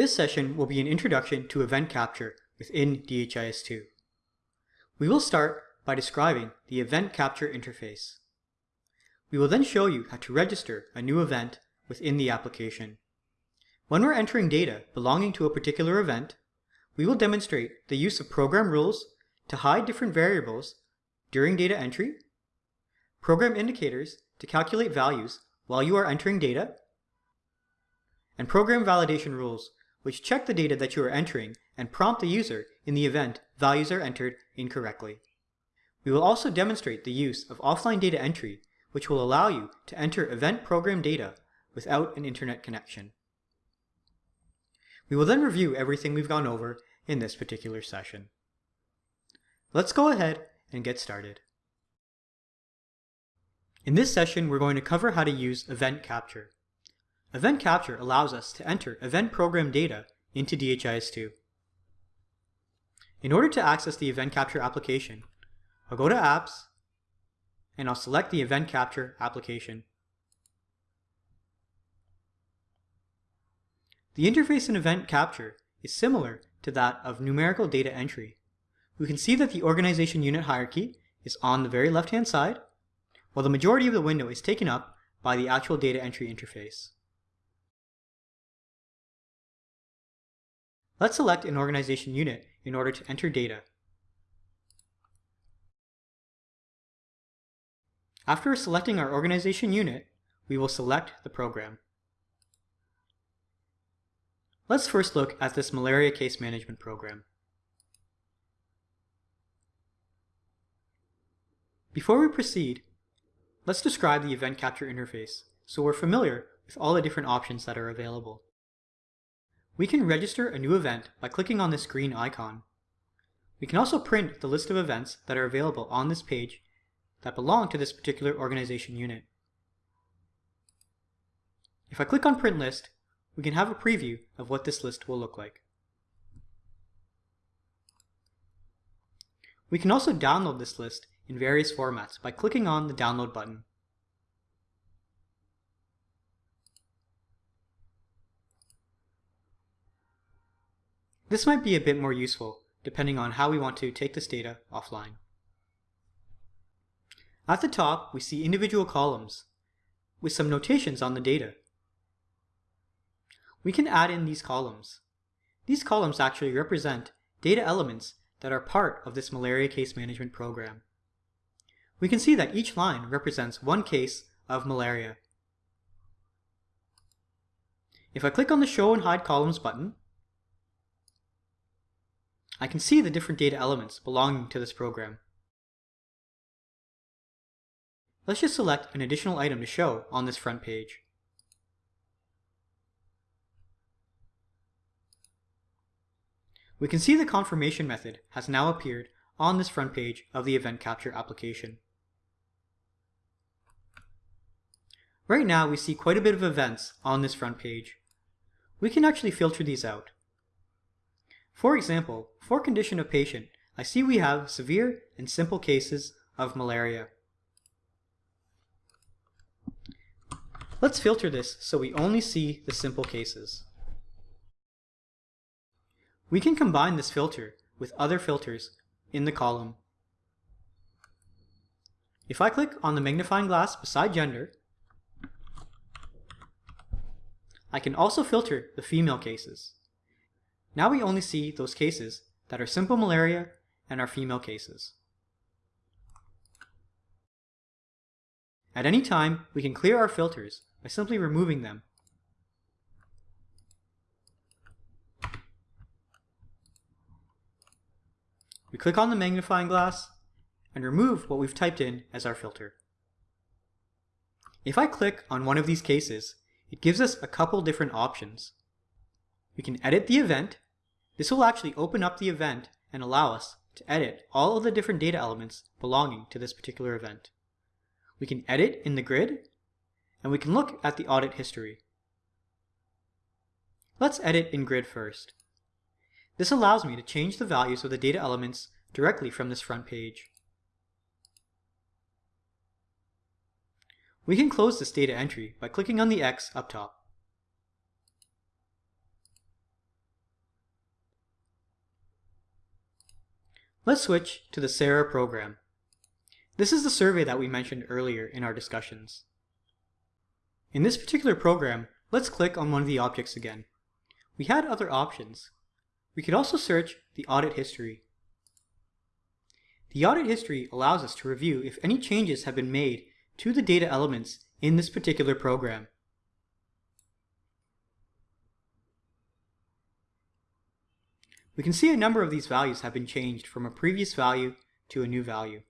This session will be an introduction to event capture within DHIS2. We will start by describing the event capture interface. We will then show you how to register a new event within the application. When we're entering data belonging to a particular event, we will demonstrate the use of program rules to hide different variables during data entry, program indicators to calculate values while you are entering data, and program validation rules which check the data that you are entering and prompt the user in the event values are entered incorrectly. We will also demonstrate the use of offline data entry which will allow you to enter event program data without an internet connection. We will then review everything we've gone over in this particular session. Let's go ahead and get started. In this session, we're going to cover how to use event capture. Event capture allows us to enter event program data into DHIS2. In order to access the event capture application, I'll go to Apps, and I'll select the event capture application. The interface in event capture is similar to that of numerical data entry. We can see that the organization unit hierarchy is on the very left-hand side, while the majority of the window is taken up by the actual data entry interface. Let's select an organization unit in order to enter data. After selecting our organization unit, we will select the program. Let's first look at this malaria case management program. Before we proceed, let's describe the event capture interface so we're familiar with all the different options that are available. We can register a new event by clicking on this green icon. We can also print the list of events that are available on this page that belong to this particular organization unit. If I click on print list, we can have a preview of what this list will look like. We can also download this list in various formats by clicking on the download button. This might be a bit more useful depending on how we want to take this data offline. At the top, we see individual columns with some notations on the data. We can add in these columns. These columns actually represent data elements that are part of this malaria case management program. We can see that each line represents one case of malaria. If I click on the Show and Hide Columns button, I can see the different data elements belonging to this program. Let's just select an additional item to show on this front page. We can see the confirmation method has now appeared on this front page of the Event Capture application. Right now we see quite a bit of events on this front page. We can actually filter these out. For example, for condition of patient, I see we have severe and simple cases of malaria. Let's filter this so we only see the simple cases. We can combine this filter with other filters in the column. If I click on the magnifying glass beside gender, I can also filter the female cases. Now we only see those cases that are simple malaria and are female cases. At any time, we can clear our filters by simply removing them. We click on the magnifying glass and remove what we've typed in as our filter. If I click on one of these cases, it gives us a couple different options. We can edit the event. This will actually open up the event and allow us to edit all of the different data elements belonging to this particular event. We can edit in the grid, and we can look at the audit history. Let's edit in grid first. This allows me to change the values of the data elements directly from this front page. We can close this data entry by clicking on the X up top. Let's switch to the SARA program. This is the survey that we mentioned earlier in our discussions. In this particular program, let's click on one of the objects again. We had other options. We could also search the audit history. The audit history allows us to review if any changes have been made to the data elements in this particular program. We can see a number of these values have been changed from a previous value to a new value.